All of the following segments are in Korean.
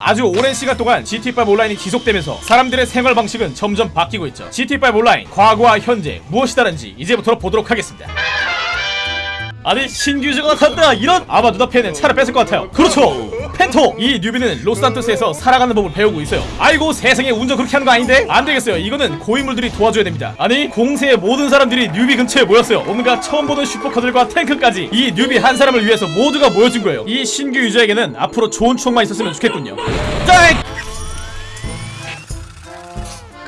아주 오랜 시간 동안 GT5 온라인이 지속되면서 사람들의 생활 방식은 점점 바뀌고 있죠. GT5 온라인 과거와 현재 무엇이 다른지 이제부터 보도록 하겠습니다. 아니 신규주가 나타났다 이런 아마 눈앞에는 차를 뺏을 것 같아요 그렇죠 펜토! 이 뉴비는 로스산토스에서 살아가는 법을 배우고 있어요. 아이고 세상에 운전 그렇게 하는 거 아닌데? 안 되겠어요. 이거는 고인물들이 도와줘야 됩니다. 아니 공세의 모든 사람들이 뉴비 근처에 모였어요. 온갖 처음 보는 슈퍼카들과 탱크까지. 이 뉴비 한 사람을 위해서 모두가 모여준 거예요. 이 신규 유저에게는 앞으로 좋은 추억만 있었으면 좋겠군요. 짠!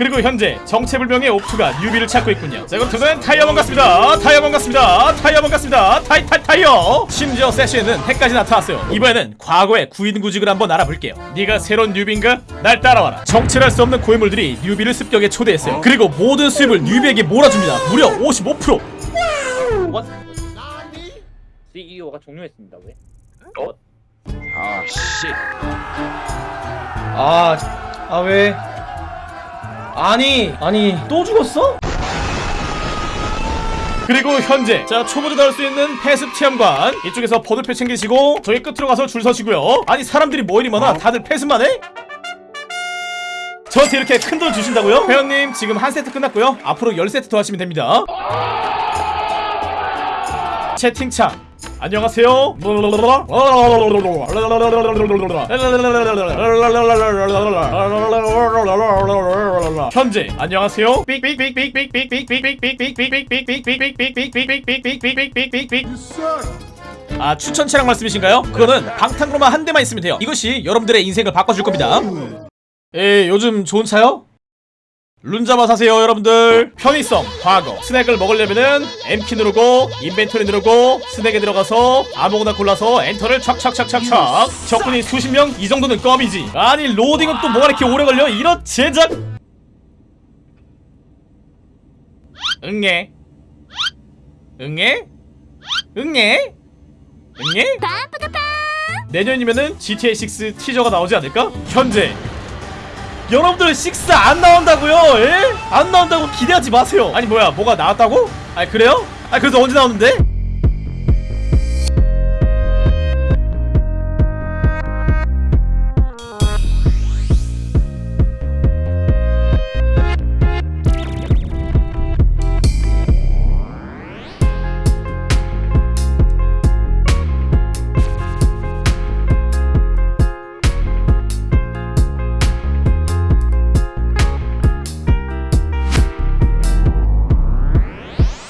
그리고 현재 정체불명의 옥투가 newbie를 찾고 있군요. 자, 그럼 저는 타이어먼 같습니다. 타이어먼 같습니다. 타이어먼 같습니다. 타이 타이 타이어. 심지어 세션에는 핵까지 나타났어요. 이번에는 과거의 구인구직을 한번 알아볼게요. 네가 새로운 newbie인가? 날 따라와라. 정체 알 수 없는 고인물들이 newbie를 습격에 초대했어요. 그리고 모든 수입을 newbie에게 몰아줍니다. 무려 55%. What? CEO가 종료했습니다. 왜? 어? 아, 씨. 아, 아 왜? 아니, 아니 또 죽었어? 그리고 현재 자 초보자 나올 수 있는 패습 체험관 이쪽에서 번호표 챙기시고 저기 끝으로 가서 줄 서시고요. 아니 사람들이 뭐 이리 많아? 다들 패습만 해? 저한테 이렇게 큰 돈 주신다고요? 회원님 지금 한 세트 끝났고요. 앞으로 열 세트 더 하시면 됩니다. 채팅창 안녕하세요. 현재 안녕하세요. 아 추천 차량 말씀이신가요? 그거는 방탄으로만 한 대만 있으면 돼요. 이것이 여러분들의 인생을 바꿔줄 겁니다. 에 요즘 좋은 차요? 룬자마 사세요 여러분들 편의성 과거 스낵을 먹으려면은 M키 누르고 inventory 누르고 스낵에 들어가서 아무거나 골라서 엔터를 촥촥촥촥촥 적군이 수십 명 이 정도는 껌이지 아니 로딩은 또 뭐가 이렇게 오래 걸려 이런 제작 응애 응애 응애 응애 내년이면은 GTA6 티저가 나오지 않을까? 현재 여러분들 6 안 나온다고요? 예? 안 나온다고 기대하지 마세요. 아니 뭐야 뭐가 나왔다고? 아니 그래요? 아니 그래서 언제 나오는데?